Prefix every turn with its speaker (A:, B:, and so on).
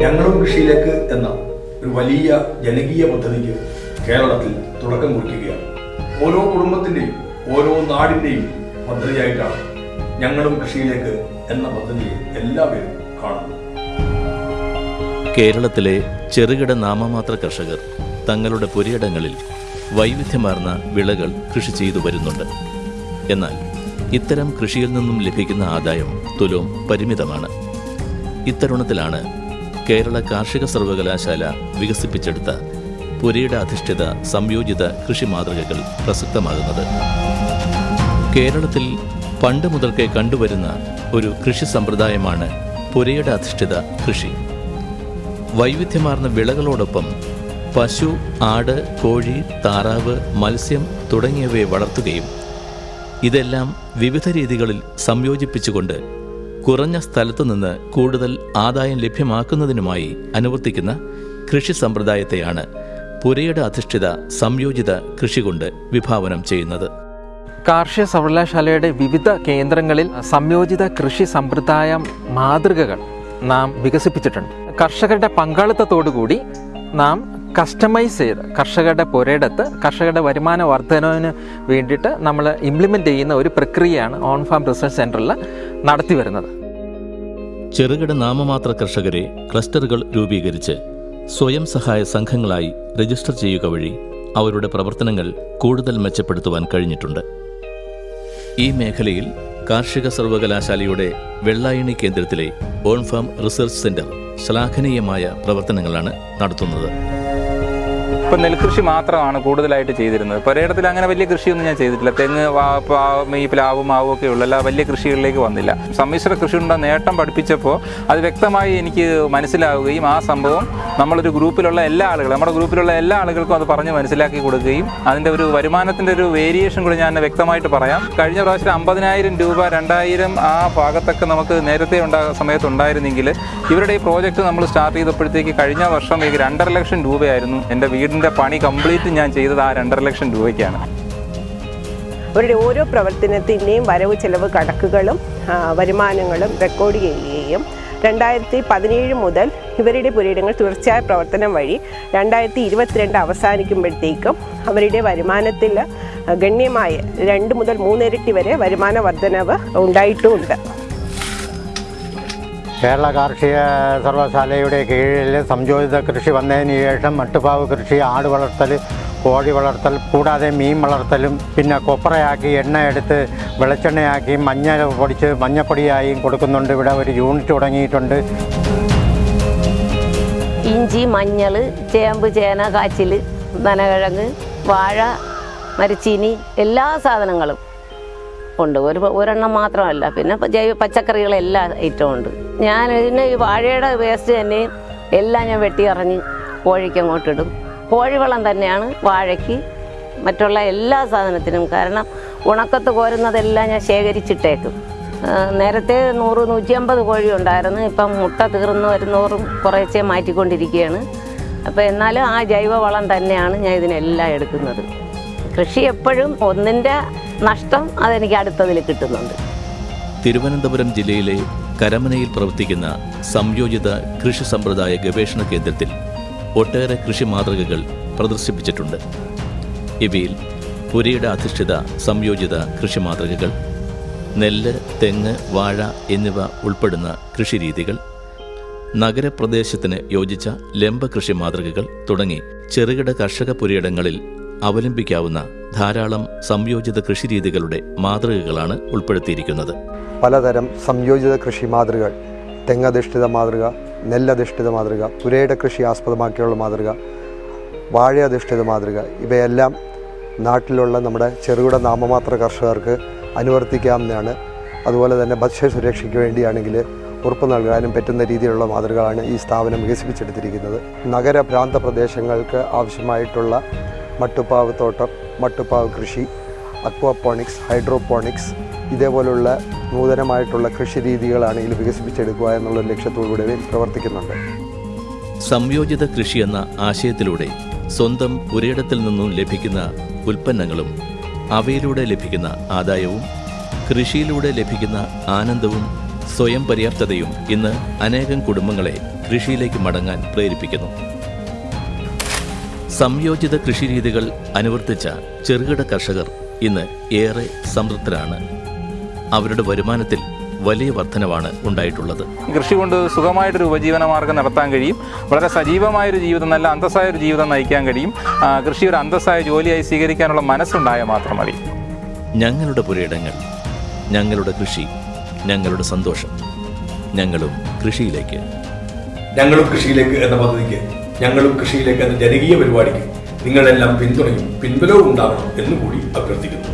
A: കൃഷിയിലേക്ക് എന്ന ഒരു വലിയ ജനകീയ പദ്ധതിക്ക് കേരളത്തിൽ തുടക്കം കുറിക്കുകയാണ്. ഓരോ കുടുംബത്തിന്റെയും ഓരോ നാടിന്റെയും പദ്ധതിയായിട്ടാണ് ഞങ്ങളും കൃഷിയിലേക്ക് എന്ന പദ്ധതിയെ എല്ലാവരും കാണുന്നത്.
B: കേരളത്തിലെ ചെറുകിട നാമമാത്ര കർഷകർ തങ്ങളുടെ പുരയിടങ്ങളിൽ വൈവിധ്യമാർന്ന വിളകൾ കൃഷി ചെയ്തു വരുന്നുണ്ട്. എന്നാൽ ഇത്തരം കൃഷിയിൽ നിന്നും ലഭിക്കുന്ന ആദായം തുലോം പരിമിതമാണ്. ഇത്തരുണത്തിലാണ് കേരള കാർഷിക സർവകലാശാല വികസിപ്പിച്ചെടുത്ത പുരയുടെ അധിഷ്ഠിത സംയോജിത കൃഷി മാതൃകകൾ പ്രസക്തമാകുന്നത്. കേരളത്തിൽ പണ്ട് മുതൽക്കേ കണ്ടുവരുന്ന ഒരു കൃഷി സമ്പ്രദായമാണ് പുരയുടെ അധിഷ്ഠിത കൃഷി. വൈവിധ്യമാർന്ന വിളകളോടൊപ്പം പശു ആട് കോഴി താറാവ് മത്സ്യം തുടങ്ങിയവയെ വളർത്തുകയും ഇതെല്ലാം വിവിധ രീതികളിൽ സംയോജിപ്പിച്ചുകൊണ്ട് കുറഞ്ഞ സ്ഥലത്തു നിന്ന് കൂടുതൽ ആദായം ലഭ്യമാക്കുന്നതിനുമായി അനുവർത്തിക്കുന്ന കൃഷി സമ്പ്രദായത്തെയാണ് പുരയുടെ അധിഷ്ഠിത സംയോജിത കൃഷി കൊണ്ട് വിഭാവനം ചെയ്യുന്നത്.
C: കാർഷിക സർവകലാശാലയുടെ വിവിധ കേന്ദ്രങ്ങളിൽ സംയോജിത കൃഷി സമ്പ്രദായ മാതൃകകൾ നാം വികസിപ്പിച്ചിട്ടുണ്ട്. കർഷകരുടെ പങ്കാളിത്തത്തോടുകൂടി നാം കസ്റ്റമൈസ് ചെയ്ത് കർഷകരുടെ പുരയിടത്ത് കർഷകരുടെ വരുമാന വർധനവിന് വേണ്ടിയിട്ട് നമ്മൾ ഇംപ്ലിമെന്റ് ചെയ്യുന്ന ഒരു പ്രക്രിയയാണ് ഓൺ ഫാം റിസർച്ച് സെന്ററിൽ നടത്തി വരുന്നത്.
B: ചെറുകിട നാമമാത്ര കർഷകരെ ക്ലസ്റ്ററുകൾ രൂപീകരിച്ച് സ്വയം സഹായ സംഘങ്ങളായി രജിസ്റ്റർ ചെയ്യുക വഴി അവരുടെ പ്രവർത്തനങ്ങൾ കൂടുതൽ മെച്ചപ്പെടുത്തുവാൻ കഴിഞ്ഞിട്ടുണ്ട്. ഈ മേഖലയിൽ കാർഷിക സർവകലാശാലയുടെ വെള്ളായണി കേന്ദ്രത്തിലെ ഓൺഫാം റിസർച്ച് സെന്റർ ശ്ലാഘനീയമായ പ്രവർത്തനങ്ങളാണ് നടത്തുന്നത്.
D: ഇപ്പം നെൽകൃഷി മാത്രമാണ് കൂടുതലായിട്ട് ചെയ്തിരുന്നത്. പുരയിടത്തിൽ അങ്ങനെ വലിയ കൃഷിയൊന്നും ഞാൻ ചെയ്തിട്ടില്ല. തെങ്ങ് ഈ പ്ലാവ് മാവും ഒക്കെ ഉള്ള എല്ലാ വലിയ കൃഷികളിലേക്ക് വന്നില്ല. സമ്മിശ്ര കൃഷിയുടെ നേട്ടം പഠിപ്പിച്ചപ്പോൾ അത് വ്യക്തമായി എനിക്ക് മനസ്സിലാവുകയും ആ സംഭവം നമ്മളൊരു ഗ്രൂപ്പിലുള്ള എല്ലാ ആളുകളും നമ്മുടെ ഗ്രൂപ്പിലുള്ള എല്ലാ ആളുകൾക്കും അത് പറഞ്ഞ് മനസ്സിലാക്കി കൊടുക്കുകയും അതിന്റെ ഒരു വരുമാനത്തിന്റെ ഒരു വേരിയേഷൻ കൂടി ഞാൻ വ്യക്തമായിട്ട് പറയാം. കഴിഞ്ഞ പ്രാവശ്യം അമ്പതിനായിരം രൂപ രണ്ടായിരം ആ ഭാഗത്തൊക്കെ നമുക്ക് നേരത്തെ ഉണ്ടാ സമയത്തുണ്ടായിരുന്നെങ്കിൽ ഇവരുടെ ഈ പ്രോജക്റ്റ് നമ്മൾ സ്റ്റാർട്ട് ചെയ്തപ്പോഴത്തേക്ക് കഴിഞ്ഞ വർഷം രണ്ടര ലക്ഷം രൂപയായിരുന്നു എന്റെ വീടിന്റെ പണി കംപ്ലീറ്റ് ഞാൻ ചെയ്തത് ആ രണ്ടര ലക്ഷം രൂപയ്ക്കാണ്.
E: അവരുടെ ഓരോ പ്രവർത്തനത്തിന്റെയും വരവ് ചെലവ് കണക്കുകളും വരുമാനങ്ങളും റെക്കോർഡ് ചെയ്യുകയും രണ്ടായിരത്തി പതിനേഴ് മുതൽ ഇവരുടെ പുരയിടങ്ങൾ തുടർച്ചയായ പ്രവർത്തനം വഴി രണ്ടായിരത്തി ഇരുപത്തിരണ്ട് അവസാനിക്കുമ്പോഴത്തേക്കും അവരുടെ വരുമാനത്തിൽ ഗണ്യമായ രണ്ട് മുതൽ മൂന്നിരട്ടി വരെ വരുമാന വർധനവ് ഉണ്ടായിട്ടുമുണ്ട്
F: കേരള കാർഷിക സർവകലാശാലയുടെ കീഴിൽ സംയോജിത കൃഷി വന്നതിന് ശേഷം മട്ടുപാവ് കൃഷി ആട് വളർത്തൽ കോഴി വളർത്തൽ കൂടാതെ മീൻ വളർത്തലും പിന്നെ കൊപ്രയാക്കി എണ്ണ എടുത്ത് വെളിച്ചെണ്ണയാക്കി മഞ്ഞ പൊടിച്ച് മഞ്ഞപ്പൊടിയായും കൊടുക്കുന്നുണ്ട്. ഇവിടെ ഒരു യൂണിറ്റ് തുടങ്ങിയിട്ടുണ്ട്.
G: ഇഞ്ചി മഞ്ഞൾ ചേമ്പ് ചേന കാച്ചിൽ നനകിഴങ്ങ് വാഴ മരച്ചീനി എല്ലാ സാധനങ്ങളും ഉണ്ട്. ഒരു ഒരെണ്ണം മാത്രമല്ല. പിന്നെ ജൈവ പച്ചക്കറികൾ ഐറ്റവും ഉണ്ട് ഞാൻ ഇതിന് ഈ വാഴയുടെ വേസ്റ്റ് തന്നെ എല്ലാം ഞാൻ വെട്ടിയറിഞ്ഞ് കോഴിക്ക് അങ്ങോട്ടിടും കോഴിവളം തന്നെയാണ് വാഴയ്ക്ക് മറ്റുള്ള എല്ലാ സാധനത്തിനും. കാരണം ഉണക്കത്ത് കോരുന്നതെല്ലാം ഞാൻ ശേഖരിച്ചിട്ടേക്കും. നേരത്തെ നൂറ് നൂറ്റി അമ്പത് കോഴി ഉണ്ടായിരുന്നു. ഇപ്പം മുട്ട തീർന്നു വരുന്നവരും കുറേശ്ശെ മാറ്റിക്കൊണ്ടിരിക്കുകയാണ്. അപ്പോൾ എന്നാലും ആ ജൈവവളം തന്നെയാണ് ഞാൻ ഇതിനെല്ലാം എടുക്കുന്നത്. കൃഷി എപ്പോഴും ഒന്നിന്റെ നഷ്ടം അതെനിക്ക് അടുത്തതിൽ കിട്ടുന്നുണ്ട്.
B: തിരുവനന്തപുരം ജില്ലയിലെ കരമനയിൽ പ്രവർത്തിക്കുന്ന സംയോജിത കൃഷി സമ്പ്രദായ ഗവേഷണ കേന്ദ്രത്തിൽ ഒട്ടേറെ കൃഷി മാതൃകകൾ പ്രദർശിപ്പിച്ചിട്ടുണ്ട്. ഇവയിൽ പുരയുടെ അധിഷ്ഠിത സംയോജിത കൃഷി മാതൃകകൾ നെല്ല് തെങ്ങ് വാഴ എന്നിവ ഉൾപ്പെടുന്ന കൃഷിരീതികൾ നഗരപ്രദേശത്തിന് യോജിച്ച ലംബ കൃഷി മാതൃകകൾ തുടങ്ങി ചെറുകിട കർഷക പുരയിടങ്ങളിൽ അവലംബിക്കാവുന്ന ധാരാളം സംയോജിത കൃഷിരീതികളുടെ മാതൃകകളാണ് ഉൾപ്പെടുത്തിയിരിക്കുന്നത്.
H: പലതരം സംയോജിത കൃഷി മാതൃകകൾ തെങ്ങധിഷ്ഠിത മാതൃക നെല്ലധിഷ്ഠിത മാതൃക പുരയുടെ കൃഷി ആസ്പദമാക്കിയുള്ള മാതൃക വാഴയധിഷ്ഠിത മാതൃക ഇവയെല്ലാം നാട്ടിലുള്ള നമ്മുടെ ചെറുകിട നാമമാത്ര കർഷകർക്ക് അനുവർത്തിക്കാവുന്നതാണ്. അതുപോലെ തന്നെ ഭക്ഷ്യസുരക്ഷയ്ക്ക് വേണ്ടിയാണെങ്കിൽ ഉറപ്പ് നൽകാനും പറ്റുന്ന രീതിയിലുള്ള മാതൃകകളാണ് ഈ സ്ഥാപനം വികസിപ്പിച്ചെടുത്തിരിക്കുന്നത്. നഗര പ്രാന്ത പ്രദേശങ്ങൾക്ക് ആവശ്യമായിട്ടുള്ള മട്ടുപ്പാവ് തോട്ടം മട്ടുപ്പാവ് കൃഷി അക്വാപോണിക്സ് ഹൈഡ്രോപോണിക്സ് ഇതേപോലുള്ള നൂതനമായിട്ടുള്ള കൃഷി രീതികളാണ് ഇതിൽ വികസിപ്പിച്ചെടുക്കുക എന്നുള്ള ലക്ഷ്യത്തോടുകൂടി പ്രവർത്തിക്കുന്നുണ്ട്.
B: സംയോജിത കൃഷി എന്ന ആശയത്തിലൂടെ സ്വന്തം ഒരിടത്തിൽ നിന്നും ലഭിക്കുന്ന ഉൽപ്പന്നങ്ങളും അവയിലൂടെ ലഭിക്കുന്ന ആദായവും കൃഷിയിലൂടെ ലഭിക്കുന്ന ആനന്ദവും സ്വയം പര്യാപ്തതയും ഇന്ന് അനേകം കുടുംബങ്ങളെ കൃഷിയിലേക്ക് മടങ്ങാൻ പ്രേരിപ്പിക്കുന്നു. സംയോജിത കൃഷിരീതികൾ അനുവർത്തിച്ച ചെറുകിട കർഷകർ ഇന്ന് ഏറെ സംതൃപ്തരാണ്. അവരുടെ വരുമാനത്തിൽ വലിയ വർധനവാണ് ഉണ്ടായിട്ടുള്ളത്.
D: കൃഷി കൊണ്ട് സുഖമായിട്ടൊരു ഉപജീവന മാർഗം നടത്താൻ കഴിയും. വളരെ സജീവമായൊരു ജീവിതം നല്ല അന്തസ്സായ ഒരു ജീവിതം നയിക്കാൻ കഴിയും. കൃഷി ഒരു അന്തസ്സായ ജോലിയായി സ്വീകരിക്കാനുള്ള മനസ്സുണ്ടായാൽ മാത്രം മതി.
B: ഞങ്ങളുടെ പുരയിടങ്ങൾ ഞങ്ങളുടെ കൃഷി ഞങ്ങളുടെ സന്തോഷം. ഞങ്ങളും കൃഷിയിലേക്ക്.
A: ഞങ്ങളും കൃഷിയിലേക്ക് എന്ന പദ്ധതിക്ക് ഞങ്ങളും കൃഷിയിലേക്ക് എന്ന ജനകീയ പരിപാടിക്ക് നിങ്ങളെല്ലാം പിന്തുണയും പിൻബലവും ഉണ്ടാകണം എന്നുകൂടി അഭ്യർത്ഥിക്കുന്നു.